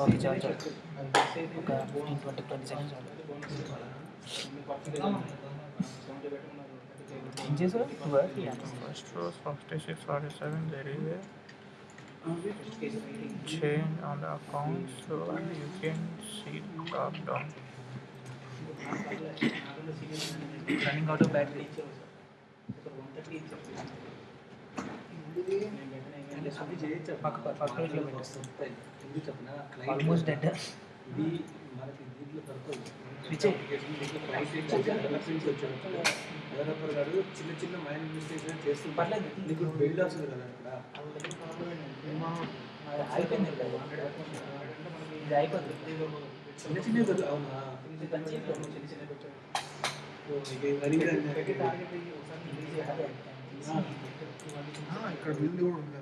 Okay చాలు చాలు ఒక ఫిఫ్టీన్ ట్వంటీ ట్వంటీ సెకండ్స్ చాలు ఏం చేసావు work First row 66 47 there is a change on the account so you can see top down running out of battery almost dead ఇది మనకి దీంట్లో దొరకదు డెవలపర్ గారు చిన్న చిన్న మైండ్ మిస్టేక్స్ చేస్తుంటారు పర్లేదు. నీకు బిల్డ్ వస్తుంది కదా ఇక్కడ అయిపోయింది ఇది అయిపోతుంది. చిన్న చిన్న అవునా ఇక్కడ బిల్డ్ కూడా ఉంది